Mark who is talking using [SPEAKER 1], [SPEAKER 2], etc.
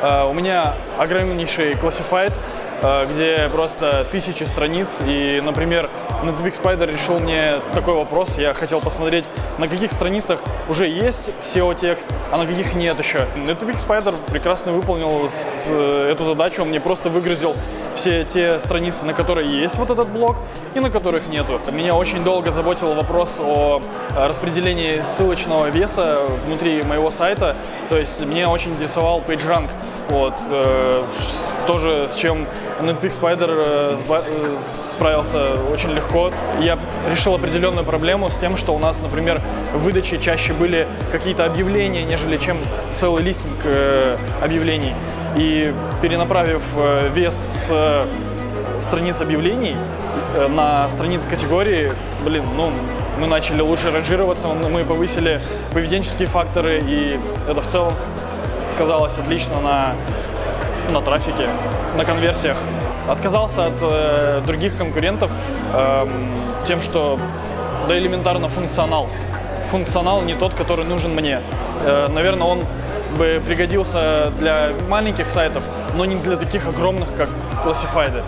[SPEAKER 1] Э, У меня огромнейший э, где просто тысячи страниц. И, например, Netflix Spider решил мне такой вопрос. Я хотел посмотреть, на каких страницах уже есть SEO-текст, а на каких нет еще. Netflix Spider прекрасно выполнил э, эту задачу. Он мне просто выгрузил все те страницы, на которые есть вот этот блок и на которых нету. Меня очень долго заботил вопрос о э, распределении ссылочного веса внутри моего сайта. То есть меня очень интересовал PageRank. Вот, э, тоже с чем Netflix Spider э, э, справился очень легко. Я решил определенную проблему с тем, что у нас, например, в выдаче чаще были какие-то объявления, нежели чем целый листинг э, объявлений. И перенаправив вес с страниц объявлений на страницы категории, блин, ну, мы начали лучше ранжироваться, мы повысили поведенческие факторы, и это в целом сказалось отлично на на трафике, на конверсиях. Отказался от э, других конкурентов эм, тем, что да элементарно функционал. Функционал не тот, который нужен мне. Э, наверное, он бы пригодился для маленьких сайтов, но не для таких огромных, как Classified.